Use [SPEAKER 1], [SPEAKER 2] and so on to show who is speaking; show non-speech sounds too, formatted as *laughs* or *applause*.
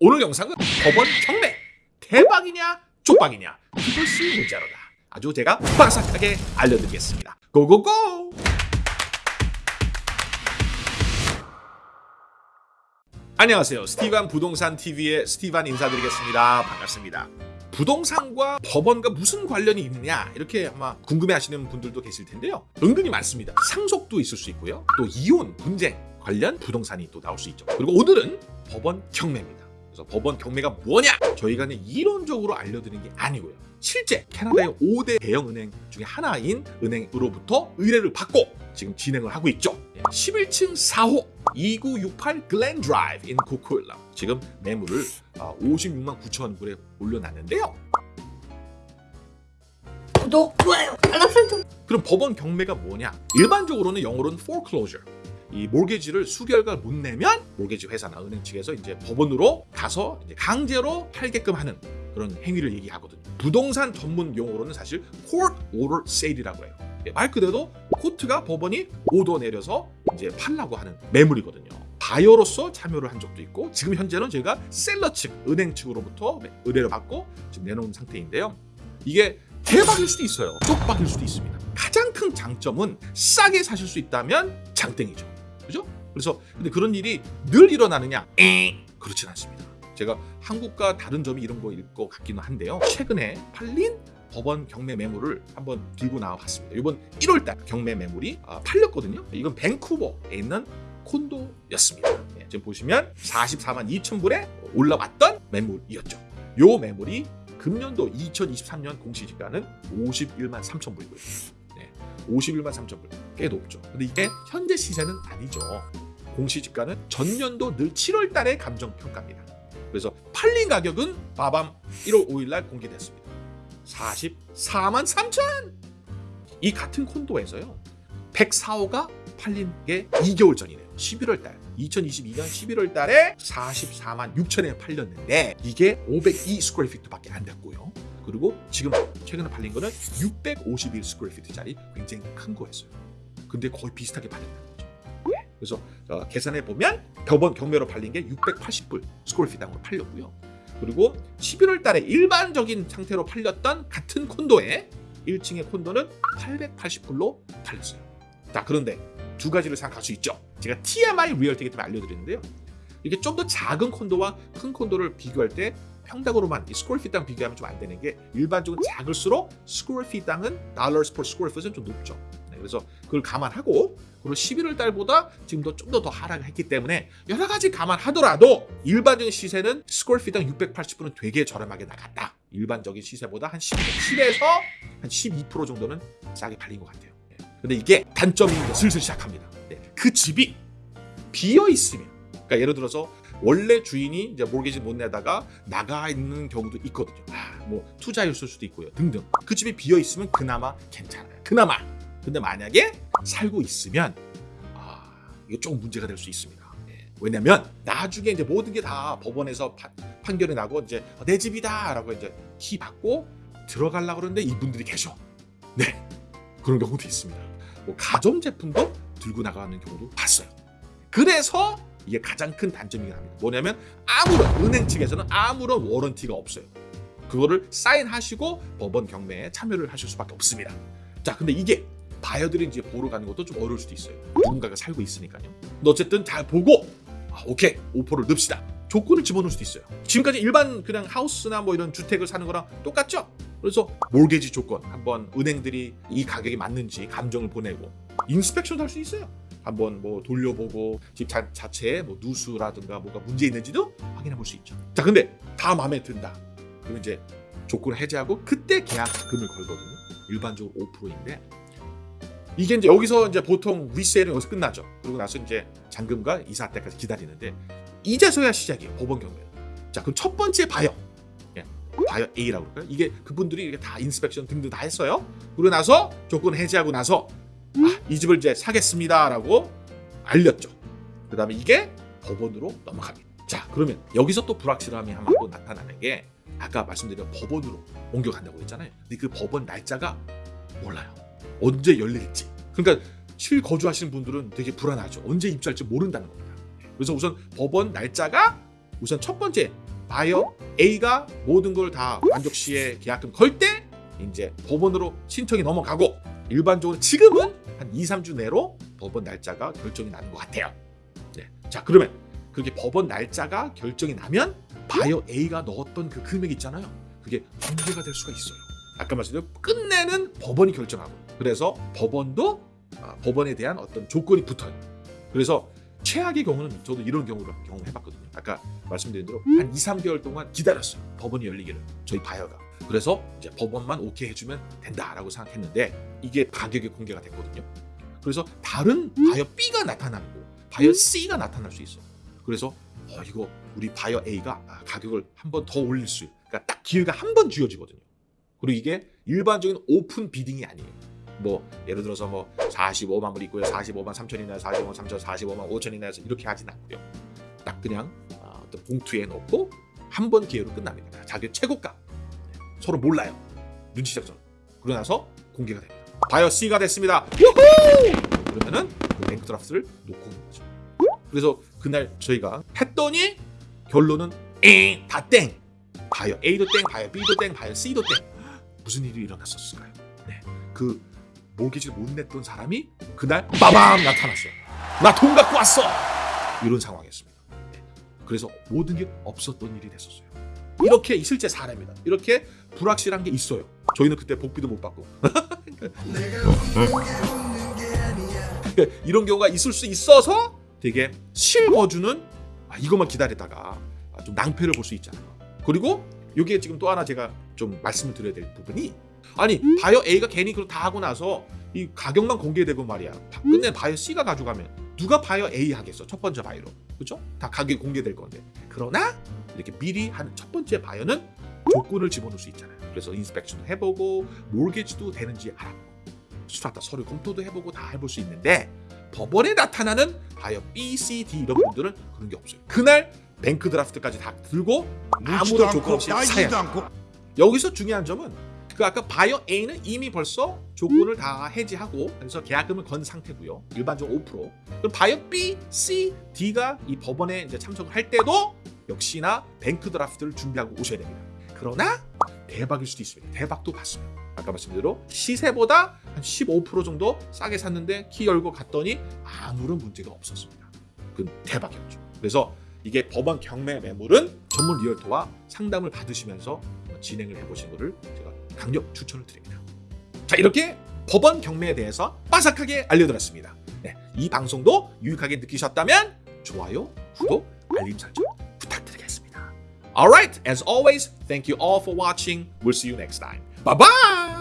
[SPEAKER 1] 오늘 영상은 법원 경매 대박이냐 쪽박이냐 그것이 문제로다. 아주 제가 빠삭하게 알려드리겠습니다. 고고고! 안녕하세요. 스티반 부동산 TV의 스티반 인사드리겠습니다. 반갑습니다. 부동산과 법원과 무슨 관련이 있느냐 이렇게 아마 궁금해하시는 분들도 계실 텐데요. 은근히 많습니다. 상속도 있을 수 있고요. 또 이혼, 분쟁 관련 부동산이 또 나올 수 있죠. 그리고 오늘은 법원 경매입니다. 그래서 법원 경매가 뭐냐? 저희가 그냥 이론적으로 알려드리는 게 아니고요. 실제 캐나다의 5대 대형 은행 중에 하나인 은행으로부터 의뢰를 받고 지금 진행을 하고 있죠. 11층 4호 2968 Glen Drive in Coquitlam 지금 매물을 56만 9천 불에 올려놨는데요.
[SPEAKER 2] 구독, 좋아요, 알람 설정.
[SPEAKER 1] 그럼 법원 경매가 뭐냐? 일반적으로는 영어로는 foreclosure. 이 mortgage를 수개월간 못 내면 mortgage 회사나 은행 측에서 이제 법원으로 가서 이제 강제로 팔게끔 하는 그런 행위를 얘기하거든요. 부동산 전문 용어로는 사실 court order sale이라고 해요. 예, 말 그대로 court가 법원이 오더 내려서 이제 팔라고 하는 매물이거든요. 바이어로서 참여를 한 적도 있고 지금 현재는 저희가 seller 측, 은행 측으로부터 의뢰를 받고 지금 내놓은 상태인데요. 이게 대박일 수도 있어요. 쪽박일 수도 있습니다. 가장 큰 장점은 싸게 사실 수 있다면 장땡이죠. 그죠? 그래서 근데 그런 일이 늘 일어나느냐? 에 그렇진 않습니다. 제가 한국과 다른 점이 이런 거일 것 같기는 한데요. 최근에 팔린 법원 경매 매물을 한번 들고 나와봤습니다. 이번 1월달 경매 매물이 아, 팔렸거든요. 이건 밴쿠버에 있는 콘도였습니다. 예, 지금 보시면 44만 2천 불에 올라왔던 매물이었죠. 요 매물이 금년도 2023년 공시지가는 51만 3천 불이고요. 네, 51만 3천 불. 꽤 높죠. 근데 이게 현재 시세는 아니죠. 공시지가는 전년도 늘 7월 달에 감정 평가입니다. 그래서 팔린 가격은 바밤 1월 5일 날 공개됐습니다. 44만 3천! 이 같은 콘도에서요. 104호가 팔린 게 2개월 전이네요. 11월 달. 2022년 11월 달에 44만 6천에 팔렸는데 이게 502 square feet밖에 안 됐고요. 그리고 지금 최근에 팔린 거는 651 square feet짜리 굉장히 큰 거였어요. 근데 거의 비슷하게 팔렸다는 거죠. 네. 그래서 어, 계산해 보면 법원 경매로 팔린 게 680불 square feet당으로 팔렸고요. 그리고 11월 달에 일반적인 상태로 팔렸던 같은 콘도에 1층의 콘도는 880불로 팔렸어요. 자, 그런데 두 가지를 생각할 수 있죠. 제가 TMI realtor기 때문에 알려드리는데요. 이게 좀 더 작은 콘도와 큰 콘도를 비교할 때 평당으로만 이 square feet당 비교하면 좀 안 되는 게 일반적으로 작을수록 square feet당은 달러스 per 스퀘어 핏은 좀 높죠. 네, 그래서 그걸 감안하고 그리고 11월 달보다 지금도 좀 더 더 하락했기 때문에 여러 가지 감안하더라도 일반적인 시세는 square feet당 680불은 되게 저렴하게 나갔다. 일반적인 시세보다 한 10에서 한 12% 정도는 싸게 팔린 것 같아요. 네. 근데 이게 단점이 슬슬 시작합니다. 네, 그 집이 비어 있으면, 그러니까 예를 들어서 원래 주인이 이제 몰개지 못 내다가 나가 있는 경우도 있거든요. 아, 뭐 투자였을 수도 있고요, 등등. 그 집이 비어 있으면 그나마 괜찮아요. 그나마. 근데 만약에 살고 있으면 아, 이게 조금 문제가 될 수 있습니다. 예. 왜냐면 나중에 이제 모든 게 다 법원에서 파, 판결이 나고 이제 어, 내 집이다라고 이제 키 받고 들어가려고 그러는데 이분들이 계셔. 네, 그런 경우도 있습니다. 뭐 가전 제품도 들고 나가는 경우도 봤어요. 그래서 이게 가장 큰 단점이긴 합니다. 뭐냐면 아무런 은행 측에서는 아무런 워런티가 없어요. 그거를 사인하시고 법원 경매에 참여를 하실 수밖에 없습니다. 자, 근데 이게 바이어들이 이제 보러 가는 것도 좀 어려울 수도 있어요. 누군가가 살고 있으니까요. 근데 어쨌든 잘 보고 아, 오케이 오퍼를 넣읍시다. 조건을 집어넣을 수도 있어요. 지금까지 일반 그냥 하우스나 뭐 이런 주택을 사는 거랑 똑같죠? 그래서 몰개지 조건 한번 은행들이 이 가격이 맞는지 감정을 보내고 인스펙션도 할 수 있어요. 한번 뭐 돌려보고 집 자, 자체에 뭐 누수라든가 뭐가 문제 있는지도 확인해 볼 수 있죠. 자, 근데 다 마음에 든다. 그러면 이제 조건을 해제하고 그때 계약금을 걸거든요. 일반적으로 5%인데 이게 이제 여기서 이제 보통 리세일은 여기서 끝나죠. 그리고 나서 이제 잔금과 이사 때까지 기다리는데 이제서야 시작이에요. 법원 경매. 자, 그럼 첫 번째 바이어. 예, 바이어 A라고 그럴까요? 이게 그분들이 이렇게 다 inspection 등등 다 했어요. 그러고 나서 조건 해제하고 나서 아, 이 집을 이제 사겠습니다라고 알렸죠. 그 다음에 이게 법원으로 넘어갑니다. 자, 그러면 여기서 또 불확실함이 한번 또 나타나는 게 아까 말씀드린 법원으로 옮겨간다고 했잖아요. 근데 그 법원 날짜가 몰라요. 언제 열릴지. 그러니까 실거주하시는 분들은 되게 불안하죠. 언제 입주할지 모른다는 겁니다. 그래서 우선 법원 날짜가 우선 첫 번째 바이어 A가 모든 걸 다 만족시에 계약금 걸 때 이제 법원으로 신청이 넘어가고 일반적으로 지금은 한 2, 3주 내로 법원 날짜가 결정이 나는 것 같아요. 네. 자 그러면 그렇게 법원 날짜가 결정이 나면 바이어 A가 넣었던 그 금액 있잖아요. 그게 공개가 될 수가 있어요. 아까 말씀드린 끝내는 법원이 결정하고 그래서 법원도 아, 법원에 대한 어떤 조건이 붙어요. 그래서 최악의 경우는 저도 이런 경우를 경험해봤거든요. 아까 말씀드린 대로 한 2, 3개월 동안 기다렸어요. 법원이 열리기를 저희 바이어가. 그래서 이제 법원만 오케이 해주면 된다라고 생각했는데 이게 가격이 공개가 됐거든요. 그래서 다른 바이어 B가 나타나고 바이어 C가 나타날 수 있어요. 그래서 어, 이거 우리 바이어 A가 아, 가격을 한 번 더 올릴 수, 그러니까 딱 기회가 한 번 주어지거든요. 그리고 이게 일반적인 open bidding이 아니에요. 뭐 예를 들어서 뭐 45만 불 있고요, 45만 3천이나 45만 3천, 45만 5천이나 해서 이렇게 하진 않고요. 딱 그냥 아, 어떤 봉투에 넣고 한 번 기회로 끝납니다. 자기 최고가 서로 몰라요. 눈치 작전. 그러고 나서 공개가 됩니다. 바이어 C가 됐습니다. 우후! 그러면은 그 bank draft를 놓고 오는 거죠. 그래서 그날 저희가 했더니 결론은 에, 다 땡. 바이어 A도 땡, 바이어 B도 땡, 바이어 C도 땡. 무슨 일이 일어났었을까요? 네, 그 모기지를 못 냈던 사람이 그날 빠밤 나타났어요. 나 돈 갖고 왔어. 이런 상황이었습니다. 네, 그래서 모든 게 없었던 일이 됐었어요. 이렇게 실제 사례입니다. 이렇게 불확실한 게 있어요. 저희는 그때 복비도 못 받고 *laughs* 이런 경우가 있을 수 있어서 되게 실거주는 아, 이것만 기다리다가 아, 좀 낭패를 볼 수 있잖아요. 그리고 이게 지금 또 하나 제가 좀 말씀을 드려야 될 부분이 아니 바이어 A가 괜히 그걸 다 하고 나서 이 가격만 공개되고 말이야. 다 끝내 바이어 C가 가져가면 누가 바이어 A 하겠어? 첫 번째 바이어로 그렇죠? 다 가격이 공개될 건데 그러나 이렇게 미리 한 첫 번째 바이어는 조건을 집어넣을 수 있잖아요. 그래서 inspection도 해보고 mortgage도 되는지 알아보고 strata 서류 검토도 해보고 다 해볼 수 있는데 법원에 나타나는 바이어 B, C, D 이런 분들은 그런 게 없어요. 그날 bank draft까지 다 들고 아무런 조건 없이 사야.
[SPEAKER 3] 않고
[SPEAKER 1] 여기서 중요한 점은 그 아까 바이어 A는 이미 벌써 조건을 다 해지하고 그래서 계약금을 건 상태고요. 일반적으로 5%. 그럼 바이어 B, C, D가 이 법원에 이제 참석을 할 때도 역시나 bank draft를 준비하고 오셔야 됩니다. 그러나 대박일 수도 있습니다. 대박도 봤어요. 아까 말씀드린 대로 시세보다 한 15% 정도 싸게 샀는데 키 열고 갔더니 아무런 문제가 없었습니다. 그건 대박이었죠. 그래서 이게 법원 경매 매물은 전문 리얼터와 상담을 받으시면서 진행을 해보신 것을 제가 강력 추천을 드립니다. 자 이렇게 법원 경매에 대해서 빠삭하게 알려드렸습니다. 네, 이 방송도 유익하게 느끼셨다면 좋아요, 구독, 알림 설정 부탁드리겠습니다. Alright, as always, thank you all for watching. We'll see you next time. Bye bye.